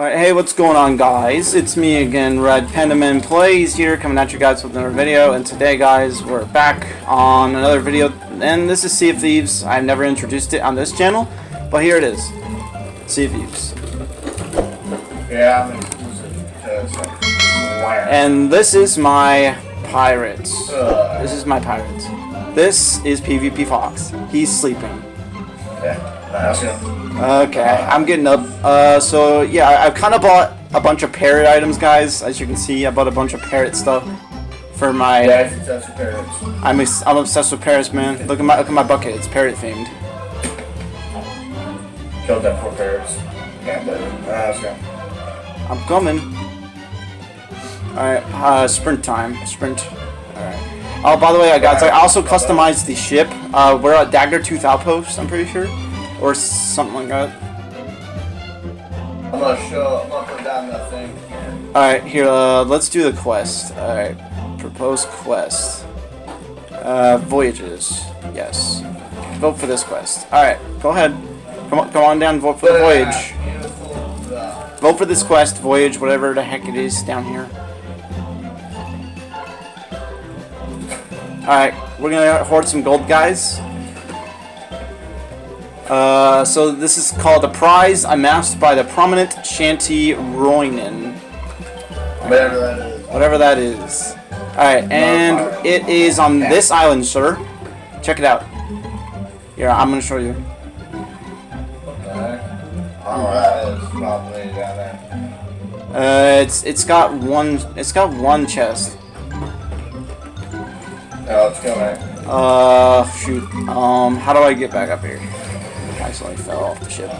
Alright, hey, what's going on, guys? It's me again, Red Pendaman Plays here, coming at you guys with another video, and today, guys, we're back on another video, and this is Sea of Thieves. I've never introduced it on this channel, but here it is. Sea of Thieves. Yeah, I'm And this is my pirates. uh, This is my pirates. This is PvP Fox. He's sleeping. yeah. Okay, I'm getting up. Uh, so yeah, I- I've kind of bought a bunch of parrot items, guys. As you can see, I bought a bunch of parrot stuff for my. Yeah, that's your parents. I'm I'm obsessed with parrots, man. Look at my look at my bucket. It's parrot themed. Killed that poor parrots. Yeah, but uh. I'm coming. All right, uh, sprint time. Sprint. All right. Oh, by the way, I got. I also customized the ship. Uh, we're at Daggertooth Outpost. I'm pretty sure, or something like that. I'm gonna show. I'm gonna put down that thing. Alright, here, uh, let's do the quest. Alright, propose quest. Uh, voyages. Yes. Vote for this quest. Alright, go ahead. Come on, go on down, vote for the voyage. Vote for this quest, voyage, whatever the heck it is down here. Alright, we're gonna hoard some gold, guys. Uh, so this is called a prize amassed by the prominent Shanty Roynin. whatever that is. Whatever that is. Alright, and it is on this island, sir. Check it out. Here, I'm gonna show you. What the heck? I don't know what that is. Probably down there. Uh, it's it's got one it's got one chest. Oh, it's coming. Uh, shoot. Um, how do I get back up here? I accidentally fell off the ship.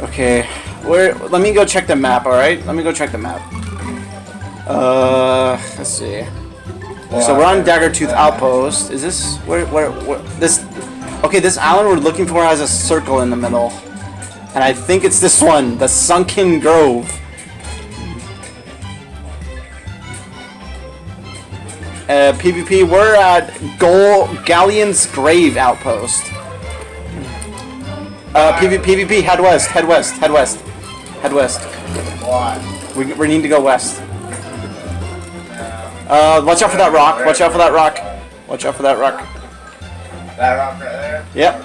Okay, where? Let me go check the map. All right, let me go check the map. Uh, let's see. So we're on Daggertooth Outpost. Is this where, where, where? This. Okay, this island we're looking for has a circle in the middle, and I think it's this one, the Sunken Grove. Uh, PvP, we're at Gol Galleon's Grave Outpost. Uh, PvP, PvP, head west, head west, head west, head west. Why? We, we need to go west. Uh, watch out for that rock, watch out for that rock. Watch out for that rock. That rock right there? Yep.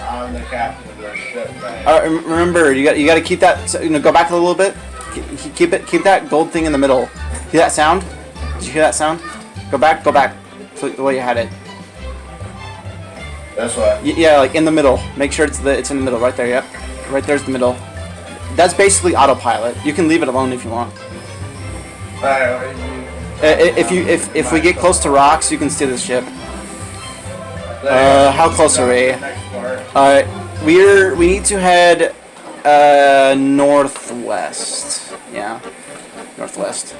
I'm the captain of the ship, man. Remember, you got you got to keep that. You know, go back a little bit. Keep, keep it. Keep that gold thing in the middle. Hear that sound? Did you hear that sound? Go back. Go back. To the way you had it. That's what. Y- yeah, like in the middle. Make sure it's the it's in the middle. Right there. Yep. Right there's the middle. That's basically autopilot. You can leave it alone if you want. Alright, what do you- Uh, if you if if we get close to rocks, you can steer the ship. Uh, how close are we? Uh, we're we need to head uh northwest. Yeah, northwest.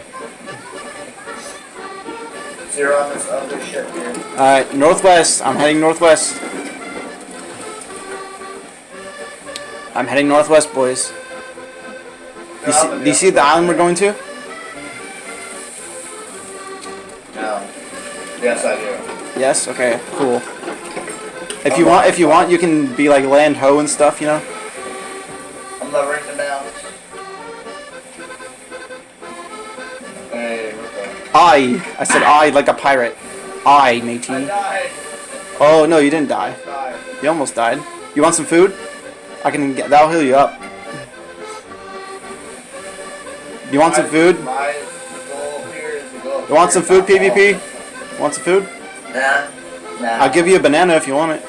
On this other ship here. Uh, northwest. I'm heading northwest. I'm heading northwest, boys. You see, do you see the island we're going to? No. Yes, I do. Yes. Okay. Cool. If you want, if you want, you can be like land ho and stuff. You know. I. I said I like a pirate. I, I matey. died. Oh no, you didn't die. You almost died. You want some food? I can get. That'll heal you up. You want some food? My goal here is to go. You want some food, PvP? Want some food? Nah. Nah. I'll give you a banana if you want it.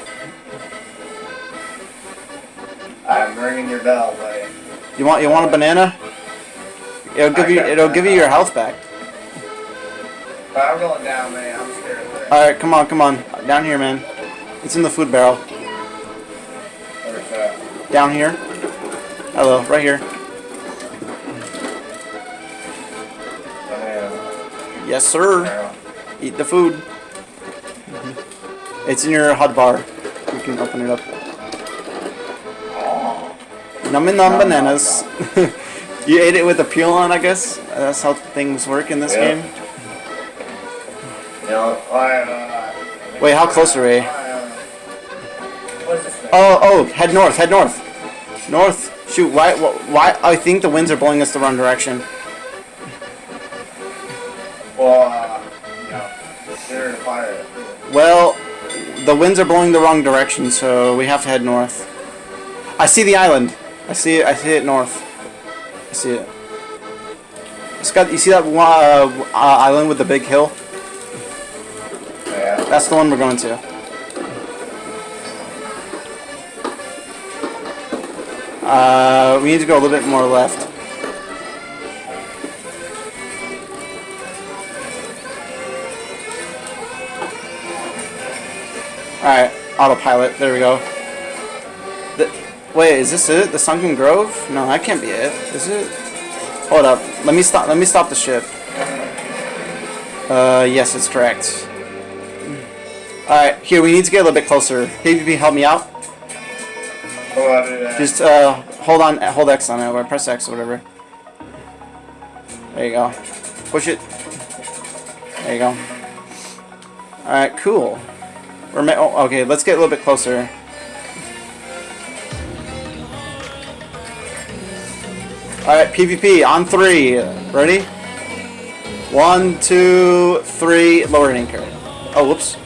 I'm ringing your bell, buddy. You want you want a banana? It'll give you it'll give you your health back. But I'm going down, man. I'm scared of there. All right, come on, come on, down here, man. It's in the food barrel. Where's that? Down here. Hello, right here. Banana. Yes, sir. Eat the food. Mm-hmm. It's in your hot bar. You can open it up. Nummy num bananas. you ate it with a peel on, I guess. That's how things work in this game. Wait, how close are we? Oh, oh, head north, head north. North. Shoot, why, why, I think the winds are blowing us the wrong direction. Well, the winds are blowing the wrong direction, so we have to head north. I see the island. I see it, I see it north. I see it. Got, you see that uh, uh, island with the big hill? That's the one we're going to. Uh, we need to go a little bit more left. Alright, autopilot, there we go. The, wait, is this it? The Sunken Grove? No, that can't be it. Is it? Hold up. Let me stop let me stop the ship. Uh yes, it's correct. Alright, here, we need to get a little bit closer. PvP, help me out. Oh, I do that. Just, uh, hold on, hold X on it, or press X or whatever. There you go. Push it. There you go. Alright, cool. We're oh, okay, let's get a little bit closer. Alright, PvP, on three. Ready? One, two, three, lower anchor. Oh, whoops.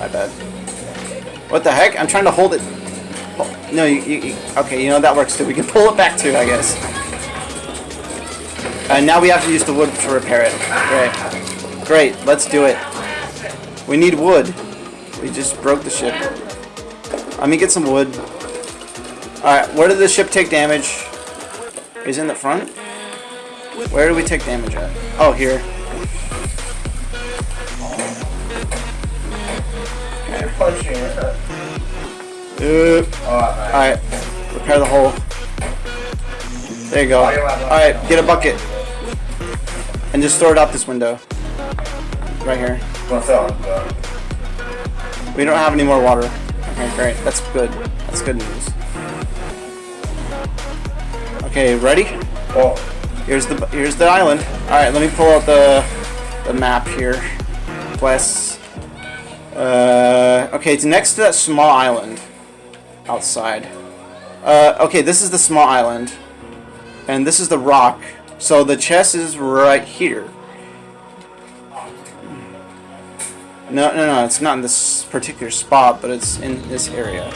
My bad. What the heck? I'm trying to hold it. No, you, you, you- Okay, you know that works too. We can pull it back too, I guess. And now we have to use the wood to repair it. Great. Great, let's do it. We need wood. We just broke the ship. Let me get some wood. Alright, where did the ship take damage? Is in the front? Where do we take damage at? Oh, here. Punching nice. Alright, repair the hole. There you go. Alright, get a bucket. And just throw it out this window. Right here. What's up, bro? We don't have any more water. Okay, great. That's good. That's good news. Okay, ready? Oh. Here's the here's the island. All right, let me pull out the the map here. West. Uh, okay, it's next to that small island outside. Uh, okay, this is the small island, and this is the rock. So the chest is right here. No, no, no, it's not in this particular spot, but it's in this area.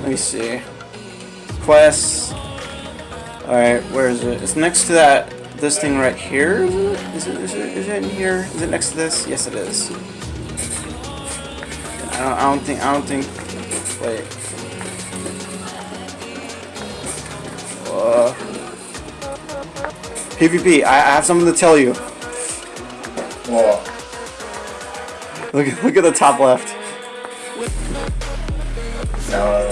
Let me see. Quests. Alright, where is it? It's next to that, this thing right here, is it? Is it, is it, is it in here? Is it next to this? Yes, it is. I don't, I don't think, I don't think, wait. Uh, PvP, I, I have something to tell you. well, Look, at- look at the top left. no,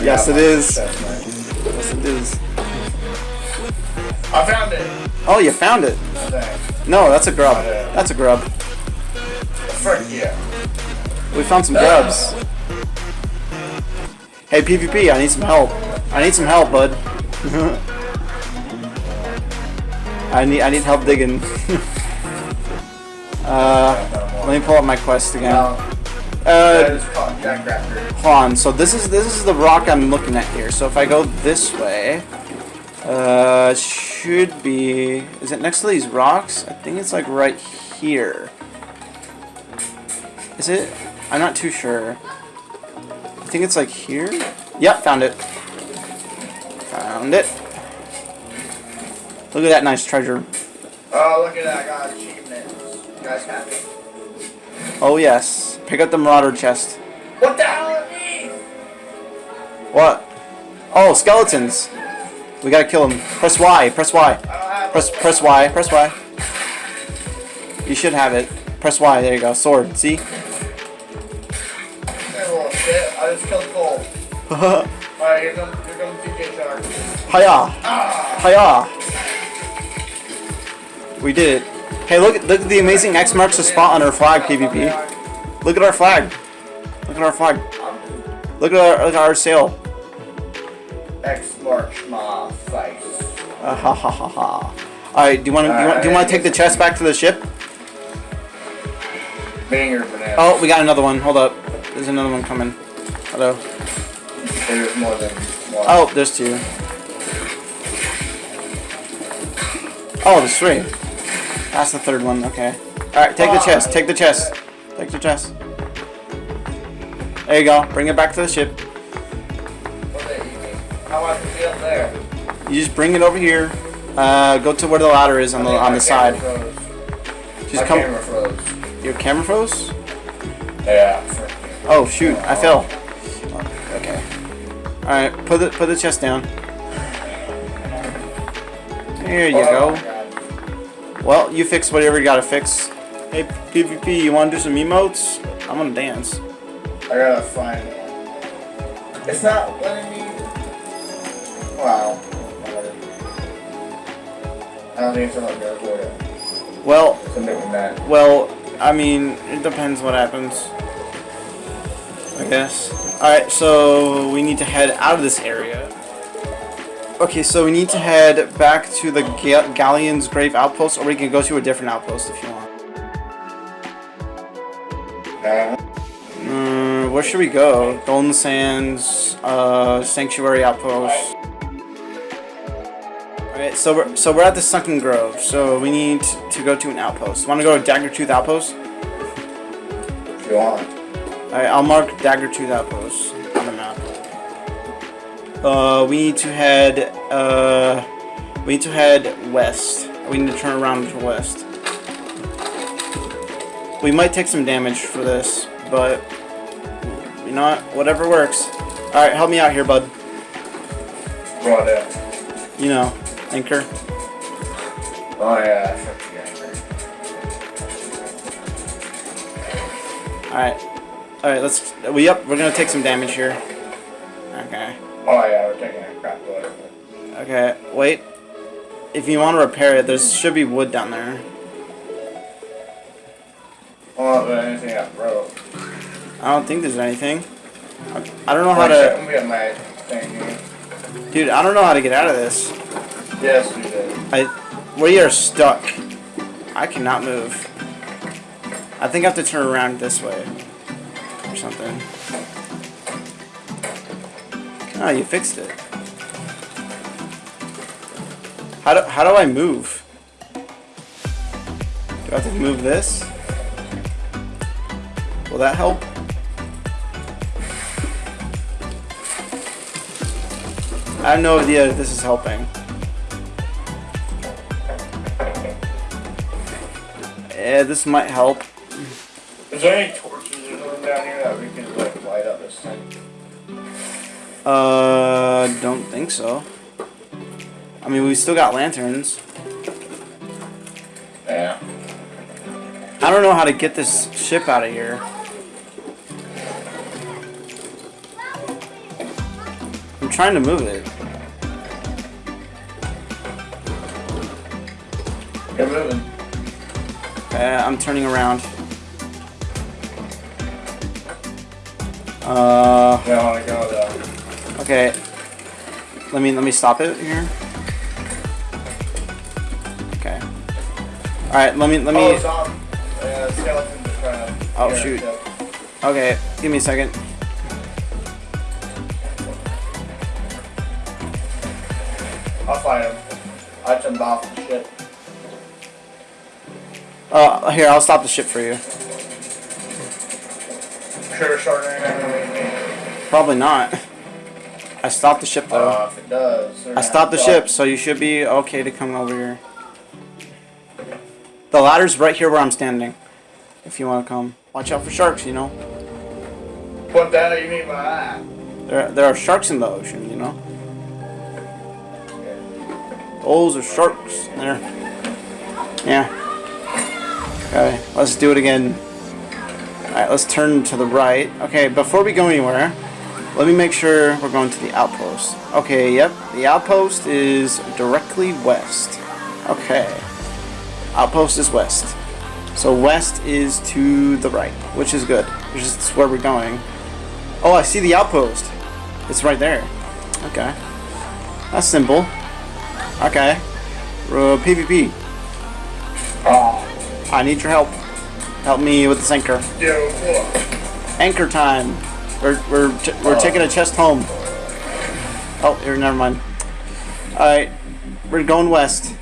Yes, it is. Yes, it is. I found it. Oh, you found it. No, that's a grub. That's a grub. Frick yeah. We found some grubs. Hey PvP, I need some help. I need some help, bud. I need I need help digging. uh, let me pull up my quest again. Uh, is called Jack Raptor. hold on. So this is this is the rock I'm looking at here. So if I go this way, uh, should be. Is it next to these rocks? I think it's like right here. Is it? I'm not too sure. I think it's like here. Yep, found it. Found it. Look at that nice treasure. Oh, look at that. I got achievements. You guys happy? Oh yes. Pick up the Marauder chest. What the hell are these? What? Oh, skeletons. We gotta kill him. Press Y. Press Y. Press press Y. Press Y. You should have it. Press Y. There you go. Sword. See? I just killed Cole. Hiya. Alright, here comes, here comes Shark. Hiya. We did it. Hey, look at look at the amazing X marks the spot on our flag, PvP. Look at our flag. Look at our flag. Look at our look at our sail. X marks my face. Uh, ha ha ha ha. All right. Do you want to do you want, do you want to take the chest back to the ship? Banger banana. Oh, we got another one. Hold up. There's another one coming. Hello. There's more than one. Oh, there's two. Oh, there's three. That's the third one. Okay. All right, take the chest. Take the chest. Take the chest. There you go. Bring it back to the ship. What they eating? How is it up there? You just bring it over here. Uh, go to where the ladder is on the on the side. Just My come. camera froze. Your camera froze. Yeah. Oh shoot! I fell. Okay. All right. Put the put the chest down. There you Oh, go. Well, you fix whatever you gotta fix. Hey, PvP, you wanna do some emotes? I'm gonna dance. I gotta find one. It's not letting me. Wow. I don't think it's letting me record it. Well, that. well, I mean, it depends what happens. I guess. Alright, so we need to head out of this area. Okay, so we need to head back to the Ga- Galleon's Grave Outpost, or we can go to a different outpost if you want. Uh, Mm, where should we go? Golden Sands, uh, Sanctuary Outpost. Alright, so we're, so we're at the Sunken Grove, so we need to go to an outpost. Want to go to Daggertooth Outpost? if you want. Alright, I'll mark Daggertooth Outpost on the map. Uh, we need to head, uh, we need to head west. We need to turn around to west. We might take some damage for this, but you know what? Whatever works. Alright, help me out here, bud. Right there. You know, anchor. Oh yeah, I took the anchor. Alright. Alright, let's, we up, we're gonna take some damage here. Okay. Oh yeah, we're taking a crap load. Okay, wait. If you want to repair it, there should be wood down there. Oh, but anything I broke. I don't think there's anything. I, don't know how to... let me get my thing. Eh? Dude, I don't know how to get out of this. Yes, we did. I, we are stuck. I cannot move. I think I have to turn around this way. Or something. Oh, you fixed it. How do, how do I move? Do I have to move this? Will that help? I have no idea if this is helping. Yeah, this might help. Is there any torches or something down here that we can like light up this thing? Uh, don't think so. I mean, we still got lanterns. Yeah. I don't know how to get this ship out of here. I'm trying to move it. Get moving. Uh, I'm turning around. Uh, want to go though. okay. Let me let me stop it here. Okay. All right. Let me let Oh, me. Tom. Skeletons are trying to. Oh, get shoot. Okay. Give me a second. I'll fight him. I jumped off. Uh, here I'll stop the ship for you. Sure, enemy. Probably not. I stopped the ship though. Uh, if it does. I stopped the ship, so you should be okay to come over here. The ladder's right here where I'm standing. If you want to come. Watch out for sharks, you know. What the hell do you mean by that? There, there are sharks in the ocean, you know. Those are sharks. There. Yeah. Okay, let's do it again. Alright, let's turn to the right. Okay, before we go anywhere, let me make sure we're going to the outpost. Okay, yep, the outpost is directly west. Okay. Outpost is west. So west is to the right, which is good. Which is where we're going. Oh, I see the outpost. It's right there. Okay. That's simple. Okay. Uh, PvP. I need your help. Help me with this anchor. Anchor time. We're we're t- we're Oh. taking a chest home. Oh, here, never mind. All right, we're going west.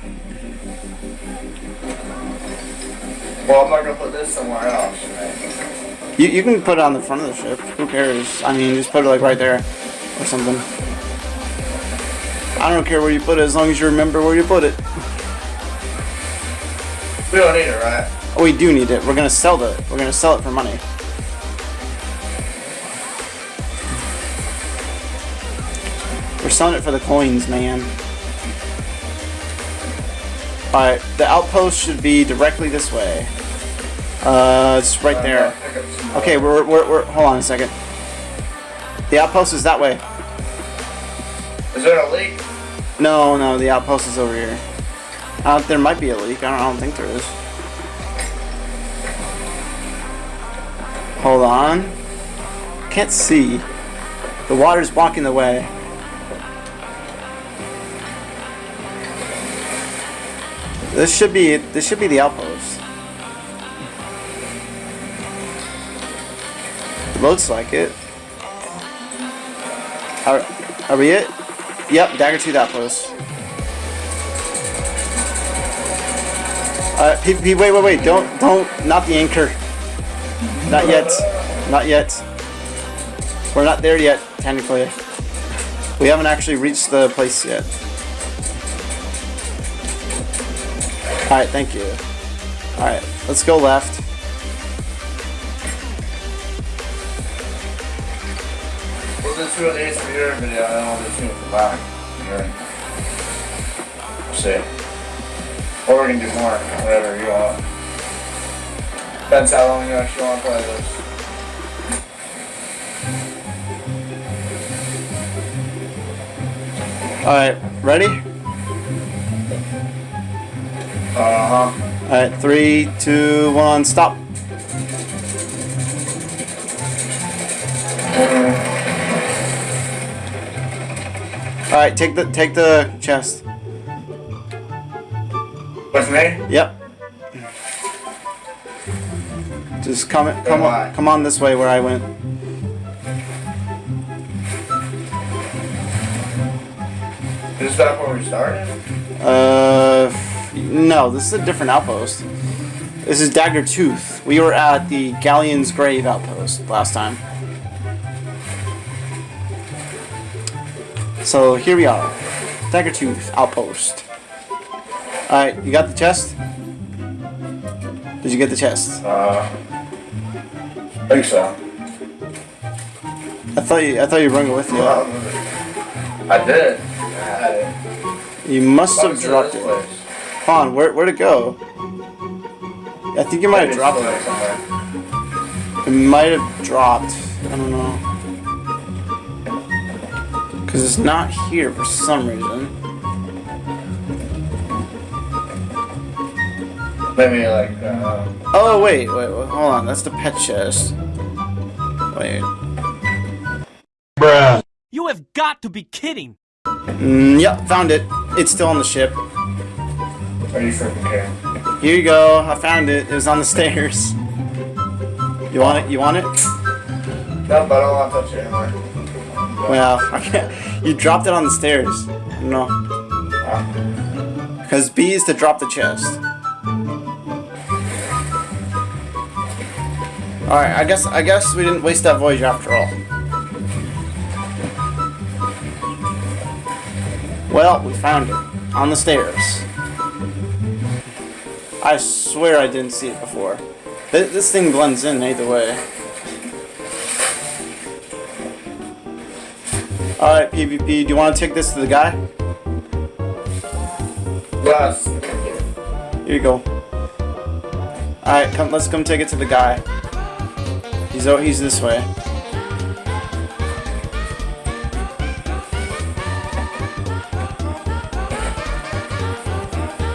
Well, I'm not gonna put this somewhere else. Right? You you can put it on the front of the ship. Who cares? I mean, just put it like right there, or something. I don't care where you put it as long as you remember where you put it. We don't need it, right? Oh, we do need it. We're gonna sell it. We're gonna sell it for money. We're selling it for the coins, man. Alright, the outpost should be directly this way. Uh, it's right there. Some more. Okay, we're, we're, we're, hold on a second. The outpost is that way. Is there a leak? No, no, the outpost is over here. Uh, there might be a leak. I don't, I don't think there is. Hold on. Can't see. The water's blocking the way. This should be this should be the outpost. Looks like it. Are, are we it? Yep, dagger to that outpost. Uh, P, P, wait, wait, wait! Don't, don't, not the anchor. Not yet, not yet. We're not there yet, technically. We haven't actually reached the place yet. All right, thank you. All right, let's go left. Your video. Or we can do more, whatever you want. Depends how long you actually want to play this. All right, ready? Uh huh. All right, three, two, one, stop. All right, take the take the chest. Me? Yep. Just come come on come on this way where I went. Is that where we started? Uh, no, this is a different outpost. This is Daggertooth. We were at the Galleon's Grave outpost last time. So here we are, Daggertooth outpost. All right, you got the chest? Did you get the chest? Uh. I think so. I thought you I thought you bringing it with you. I did. I had it. You must have dropped it. place. Hold on, where where'd it go? I think you might have dropped it. somewhere. It might have dropped. I don't know. Because it's not here for some reason. Maybe like, uh, Oh, wait, wait, wait, hold on. That's the pet chest. Wait. Bruh. You have got to be kidding! Mm, yep, found it. It's still on the ship. are you freaking kidding? Here you go. I found it. It was on the stairs. You want it? You want it? No, but I don't want to touch it anymore. Well, I can't. You dropped it on the stairs. No. Because B is to drop the chest. Alright, I guess I guess we didn't waste that voyage after all. Well, we found it. On the stairs. I swear I didn't see it before. Th this thing blends in either way. Alright, PvP, do you want to take this to the guy? yes. Here you go. Alright, come let's come take it to the guy. He's oh he's this way.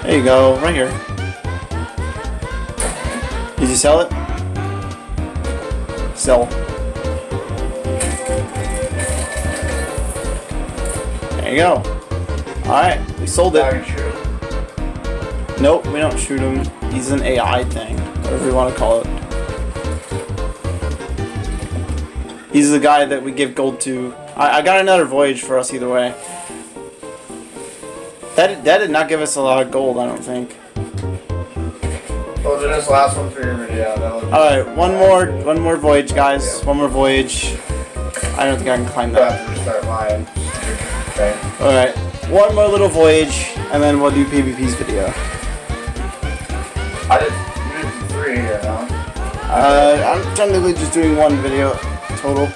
There you go, right here. Did you sell it? Sell. There you go. Alright, we sold it. Nope, we don't shoot him. He's an AI thing, whatever you want to call it. He's the guy that we give gold to. I, I got another voyage for us either way. That, that did not give us a lot of gold, I don't think. Well, then this last one for your video. Alright, one more one more voyage, guys. One more voyage. I don't think I can climb that. have to start mine. Okay. Alright, one more little voyage, and then we'll do PvP's video. I did, you did three here, huh? Uh, I'm technically just doing one video total.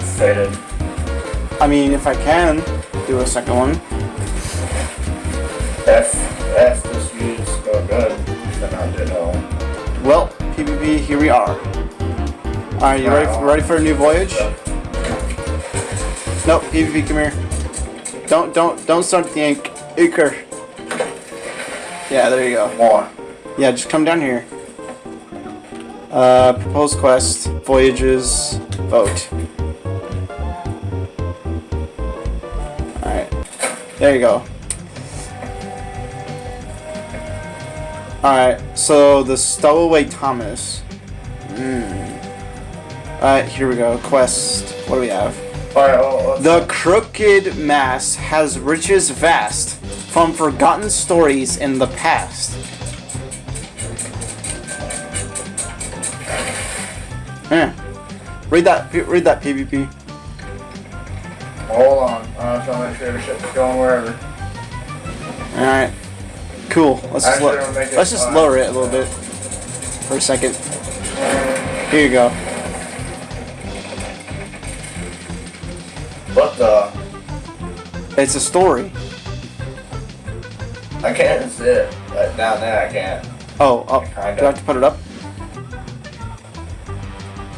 Stated. I mean, if I can do a second one. If, if this views go good, then I did know. Well, PvP, here we are. Alright, you ready for, ready for a new voyage? Nope, PvP, come here. Don't, don't, don't start the ink. Anchor. Yeah, there you go. More. Yeah, just come down here. Uh, proposed quest, voyages, vote. Alright. There you go. Alright, so the Stowaway Thomas. Hmm. Alright, here we go. Quest. What do we have? Alright, well, The Crooked Masts has riches vast from forgotten stories in the past. Yeah. Read that. Read that PvP. hold on. I just want to make sure the ship's going wherever. All right. Cool. Let's just, Actually, lo- we'll make it let's just lower it a little bit for a second. Here you go. What the? It's a story. I can't see it. Like, down there, I can't. Oh, oh. Do I have to put it up?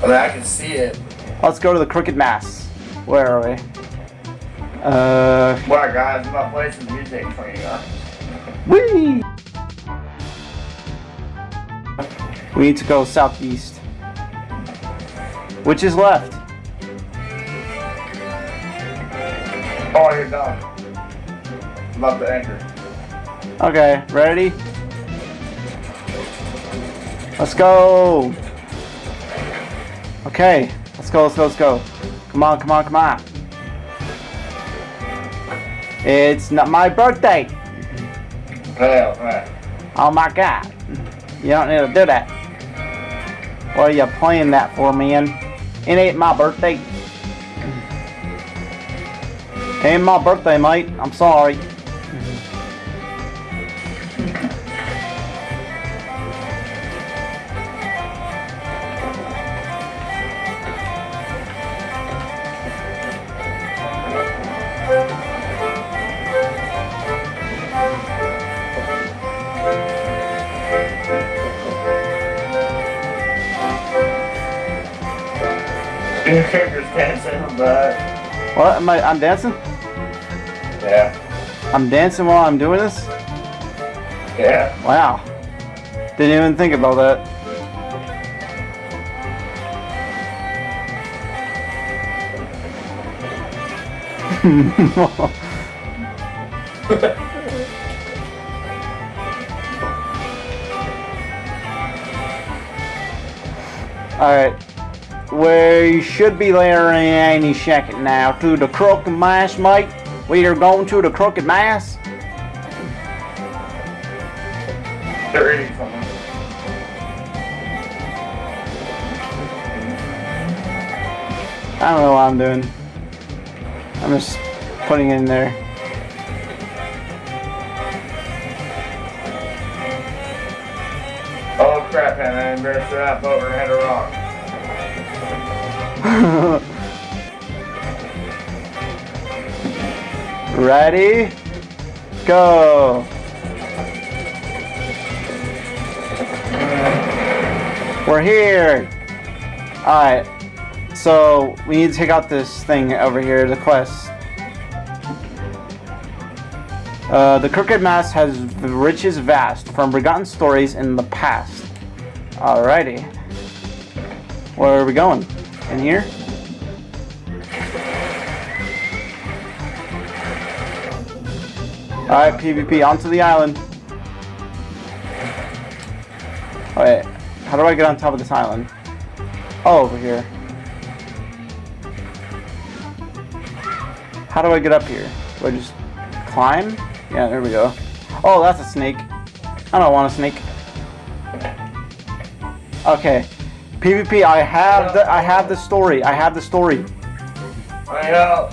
I mean, I can see it. Let's go to the Crooked Masts. Where are we? Uh. What, guys? I'm not playing some music for you, huh? Whee! We need to go southeast. Which is left? Oh, you're done. I'm up the anchor. Okay, ready? Let's go! Okay, let's go, let's go, let's go. Come on, come on, come on. It's not my birthday! Hell, right. Oh my god. You don't need to do that. What are you playing that for, man? It ain't my birthday. Ain't my birthday, mate. I'm sorry. That. What? Am I? I'm dancing? Yeah. I'm dancing while I'm doing this? Yeah. Wow. Didn't even think about that. Alright. We should be there in any second now to the Crooked Masts, mate. We are going to the Crooked Masts. Something. I don't know what I'm doing. I'm just putting it in there. Oh crap. I embarrassed her up over and hit a rock. Ready? Go. We're here. Alright. So, we need to take out this thing over here, the quest. Uh, the Crooked Masts has the riches vast from forgotten stories in the past. Alrighty. Where are we going? In here? Alright, PvP, onto the island. Alright, how do I get on top of this island? Oh, over here. How do I get up here? Do I just climb? Yeah, there we go. Oh, that's a snake. I don't want a snake. Okay. PvP, I have the I have the story. I have the story. I help.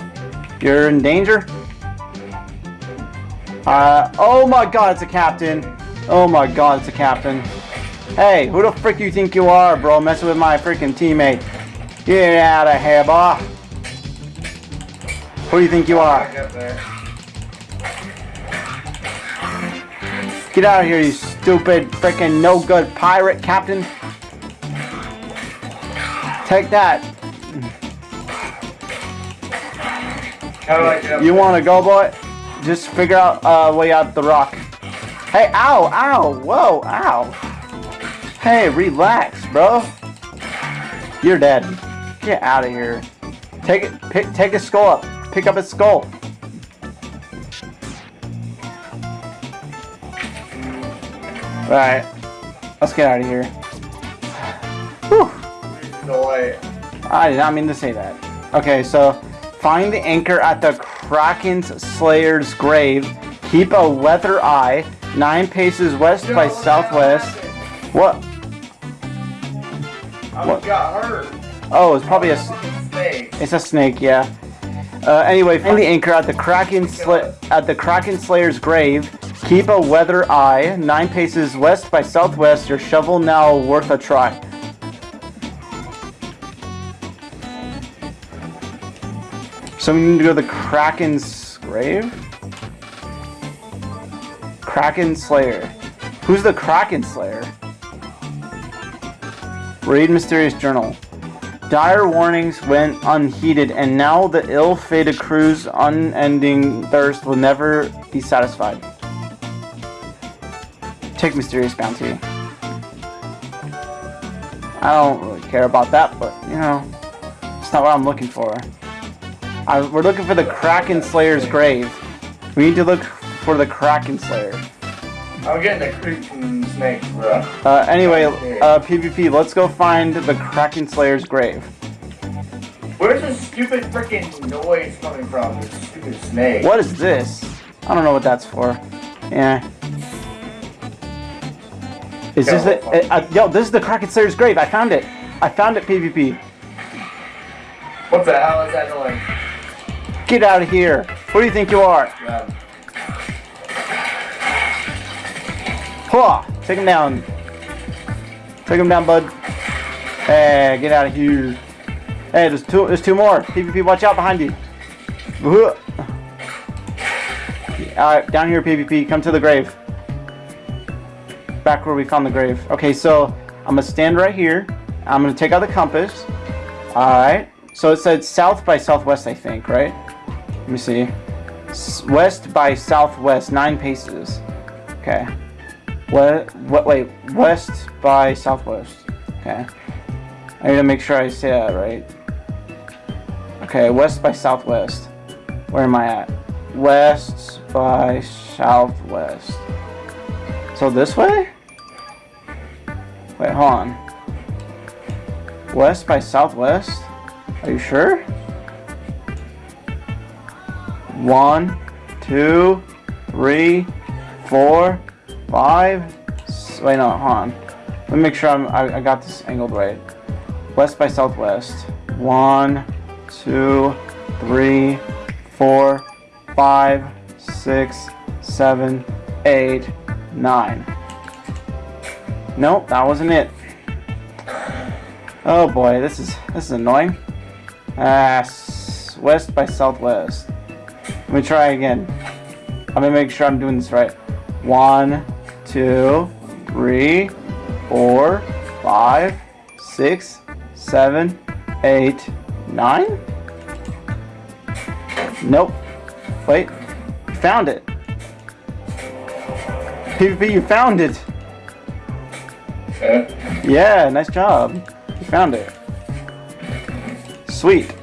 You're in danger? Uh, oh my god, it's a captain. Oh my god, it's a captain. Hey, who the frick you think you are, bro? Messing with my freaking teammate. Get out of here, boy. Who do you think you are? Get out of here, you stupid, freaking no good pirate captain. Take that. How do I get You want to go, boy? Just figure out a uh, way out the rock. Hey, ow, ow, whoa, ow. Hey, relax, bro. You're dead. Get out of here. Take it. Pick. Take his skull up. Pick up his skull. All right. Let's get out of here. Whew. Delay. I did not mean to say that. Okay, so find the anchor at the Kraken's Slayer's grave. Keep a weather eye. Nine paces west by southwest. What? I What? got hurt. Oh, it's probably a. Snake. It's a snake, yeah. Uh, anyway, find the anchor at the Kraken Sla- at the Kraken Slayer's grave. Keep a weather eye. Nine paces west by southwest. Your shovel now worth a try. So we need to go to the Kraken's grave. Kraken Slayer. Who's the Kraken Slayer? Read Mysterious Journal. Dire warnings went unheeded, and now the ill-fated crew's unending thirst will never be satisfied. Take mysterious bounty. I don't really care about that, but you know, it's not what I'm looking for. I, we're looking for the Kraken Slayer's grave. We need to look for the Kraken Slayer. I'm getting the creeping snake, bro. Uh, anyway, uh, PvP, let's go find the Kraken Slayer's grave. Where's this stupid freaking noise coming from? This stupid snake. What is this? I don't know what that's for. Yeah. Is this it? Uh, uh, yo, this is the Kraken Slayer's grave. I found it. I found it, PvP. What the hell is that noise? Get out of here. Who do you think you are? Huh. Take him down. Take him down, bud. Hey, get out of here. Hey, there's two. There's two more. PvP, watch out behind you. All right, down here, PvP. Come to the grave. Back where we found the grave. Okay, so I'm gonna stand right here. I'm gonna take out the compass. All right. So it said south by southwest, I think, right? Let me see. West by southwest, nine paces. Okay. What? What? Wait. West by southwest. Okay. I need to make sure I say that right. Okay. West by southwest. Where am I at? West by southwest. So this way? Wait, hold on. West by southwest? Are you sure? One, two, three, four, five. Wait, no, hold on. Let me make sure I'm, I, I got this angled right. West by southwest. One, two, three, four, five, six, seven, eight, nine. Nope, that wasn't it. Oh boy, this is this is annoying. Ah, s- west by southwest. Let me try again. I'm gonna make sure I'm doing this right. One, two, three, four, five, six, seven, eight, nine. Nope. Wait. You found it. PvP, you found it. Yeah, nice job. You found it. Sweet.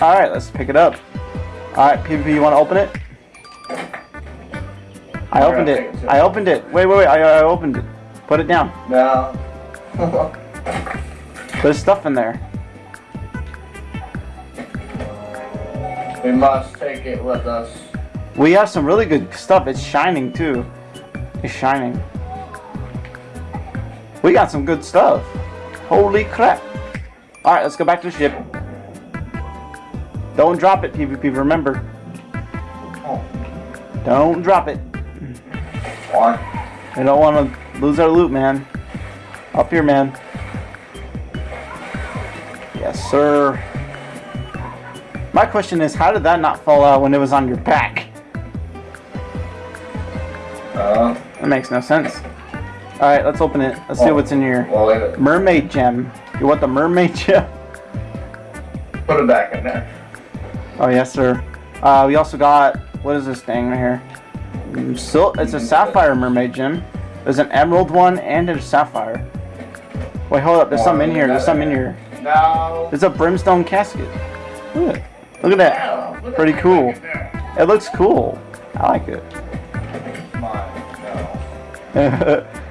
Alright, let's pick it up. Alright, PvP, you want to open it? I opened it. it. I opened it. Wait, wait, wait. I, I opened it. Put it down. No. There's stuff in there. We must take it with us. We have some really good stuff. It's shining too. It's shining. We got some good stuff. Holy crap. Alright, let's go back to the ship. Don't drop it, PvP, remember. Oh, Don't drop it. why? We don't want to lose our loot, man. Up here, man. Yes, sir. My question is, how did that not fall out when it was on your back? Uh, That makes no sense. Alright, let's open it. Let's see Oh. what's in here. well. Mermaid gem. You want the mermaid gem? Put it back in there. Oh, yes, sir. Uh, we also got, what is this thing right here? Sil it's a sapphire mermaid gem. There's an emerald one and a sapphire. Wait, hold up. There's some in here. There's some in here. No. There's a brimstone casket. Look, look at that. Put Pretty cool. It looks cool. I like it.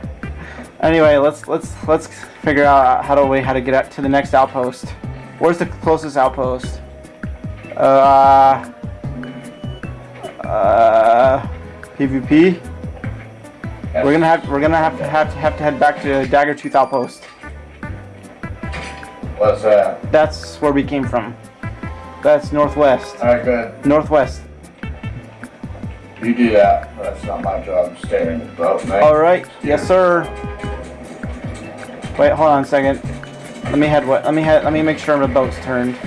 Anyway, let's let's let's figure out how to way how to get out to the next outpost. Where's the closest outpost? Uh, uh, PvP. We're gonna have we're gonna have to have to have to head back to Daggertooth Outpost. What's that? That's where we came from. That's northwest. Alright, good. Northwest. You do that. That's not my job. Stay in the boat, mate. All right. Yes, sir. Wait, hold on a second. Let me head. What? Let me head. Let me make sure my boat's turned.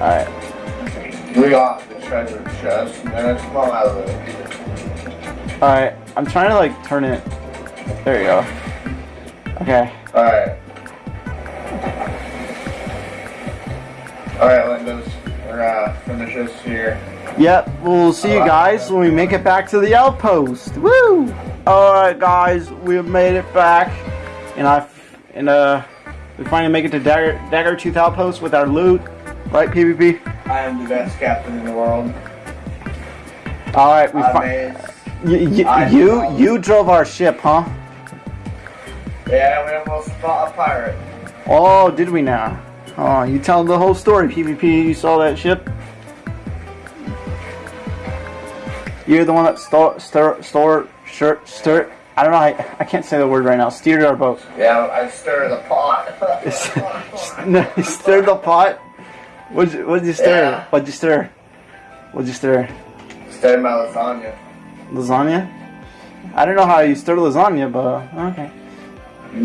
All right. We got the treasure chest, and then it's come out of it. All right. I'm trying to like turn it. There you go. Okay. Alright. Alright, Lindos. We're uh, finish this here. Yep. We'll see you guys when we make it back to the outpost. Woo! All right, guys. We made it back, and I and uh, we finally make it to Dagger Daggertooth Outpost with our loot. Right, PvP. I am the best captain in the world. All right. We I fi- made. You, you, you, drove our ship, huh? Yeah, we almost fought a pirate. Oh, did we now? Oh, you tell the whole story, PvP. You saw that ship? You're the one that stole, stir, store, stir, stir. I don't know. I, I can't say the word right now. Steered our boat. Yeah, I stir the pot. stirred the pot. What'd you, what'd you stir? Yeah. What'd you stir? What'd you stir? Stir my lasagna. Lasagna? I don't know how you stir lasagna, but okay.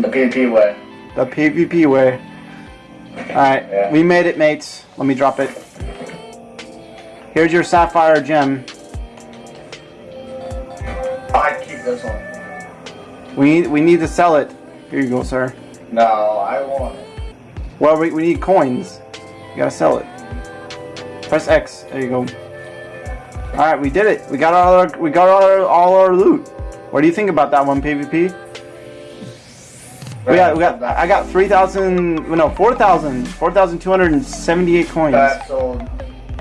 The PP way. The PvP way. Alright, Yeah. we made it, mates. Let me drop it. Here's your sapphire gem. I'd keep this one. We need, we need to sell it. Here you go, sir. No, I want it. Well, we, we need coins. You gotta sell it. Press X. There you go. Alright, we did it. We got all our we got all our all our loot. What do you think about that one, PvP? We got, we got, I got 3,000, no, 4,000, 4,278 coins. That sold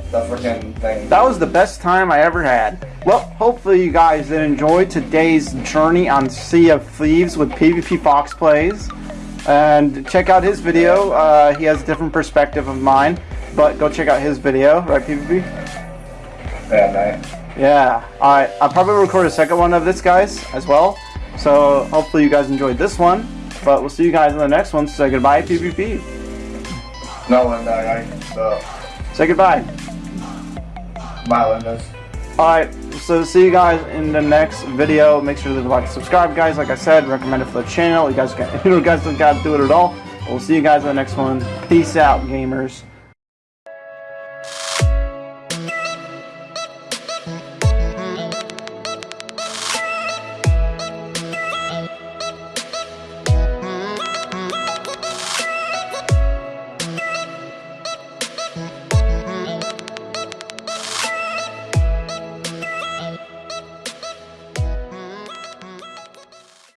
the freaking thing. That was the best time I ever had. Well, hopefully you guys did enjoy today's journey on Sea of Thieves with PvP Fox Plays. And check out his video. Uh, he has a different perspective of mine. But go check out his video, right, PvP? Yeah, man. Yeah. Alright, I'll probably record a second one of this, guys, as well. So hopefully you guys enjoyed this one. But we'll see you guys in the next one. Say goodbye, PvP. No, Linda, I the Say goodbye. my Lindas. Alright, so see you guys in the next video. Make sure to like and subscribe, guys. Like I said, recommend it for the channel. You guys, can, you guys don't gotta do it at all. We'll see you guys in the next one. Peace out, gamers.